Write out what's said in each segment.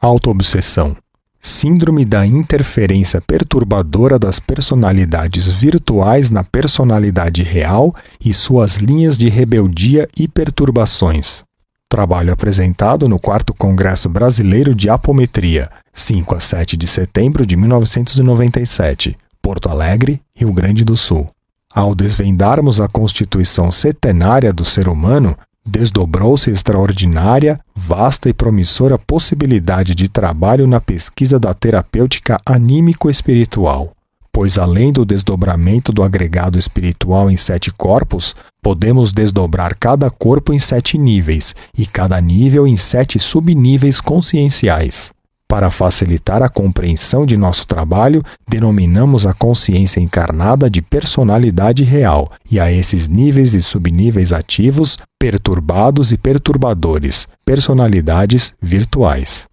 Autoobsessão. Síndrome da interferência perturbadora das personalidades virtuais na personalidade real e suas linhas de rebeldia e perturbações. Trabalho apresentado no 4 Congresso Brasileiro de Apometria, 5 a 7 de setembro de 1997, Porto Alegre, Rio Grande do Sul. Ao desvendarmos a constituição setenária do ser humano, desdobrou-se extraordinária, vasta e promissora possibilidade de trabalho na pesquisa da terapêutica anímico-espiritual, pois além do desdobramento do agregado espiritual em sete corpos, podemos desdobrar cada corpo em sete níveis e cada nível em sete subníveis conscienciais. Para facilitar a compreensão de nosso trabalho, denominamos a consciência encarnada de personalidade real e a esses níveis e subníveis ativos, perturbados e perturbadores, personalidades virtuais.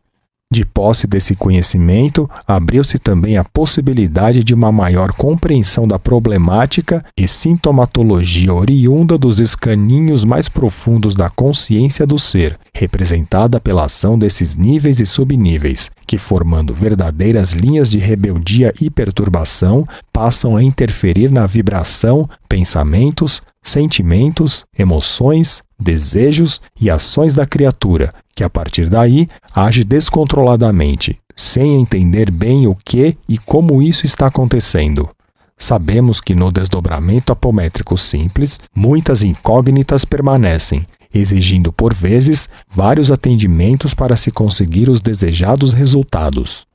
De posse desse conhecimento, abriu-se também a possibilidade de uma maior compreensão da problemática e sintomatologia oriunda dos escaninhos mais profundos da consciência do ser, representada pela ação desses níveis e subníveis, que, formando verdadeiras linhas de rebeldia e perturbação, passam a interferir na vibração, pensamentos, sentimentos, emoções, desejos e ações da criatura, que a partir daí age descontroladamente, sem entender bem o que e como isso está acontecendo. Sabemos que no desdobramento apométrico simples, muitas incógnitas permanecem, exigindo por vezes vários atendimentos para se conseguir os desejados resultados.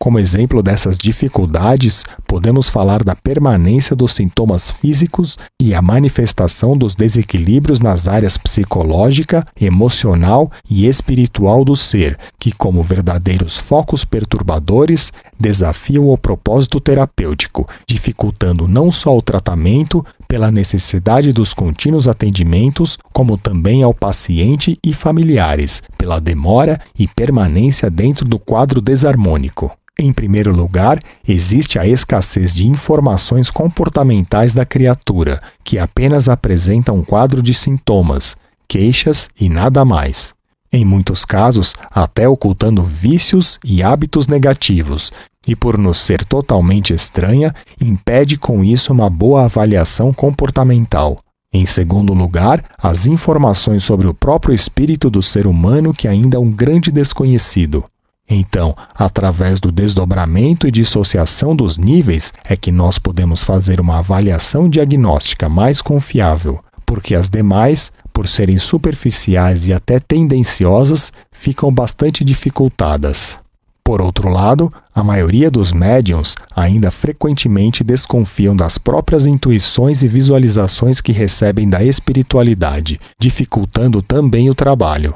Como exemplo dessas dificuldades, podemos falar da permanência dos sintomas físicos e a manifestação dos desequilíbrios nas áreas psicológica, emocional e espiritual do ser, que, como verdadeiros focos perturbadores, desafiam o propósito terapêutico, dificultando não só o tratamento, pela necessidade dos contínuos atendimentos, como também ao paciente e familiares, pela demora e permanência dentro do quadro desarmônico. Em primeiro lugar, existe a escassez de informações comportamentais da criatura, que apenas apresenta um quadro de sintomas, queixas e nada mais. Em muitos casos, até ocultando vícios e hábitos negativos, e por nos ser totalmente estranha, impede com isso uma boa avaliação comportamental. Em segundo lugar, as informações sobre o próprio espírito do ser humano que ainda é um grande desconhecido. Então, através do desdobramento e dissociação dos níveis, é que nós podemos fazer uma avaliação diagnóstica mais confiável, porque as demais, por serem superficiais e até tendenciosas, ficam bastante dificultadas. Por outro lado, a maioria dos médiums ainda frequentemente desconfiam das próprias intuições e visualizações que recebem da espiritualidade, dificultando também o trabalho.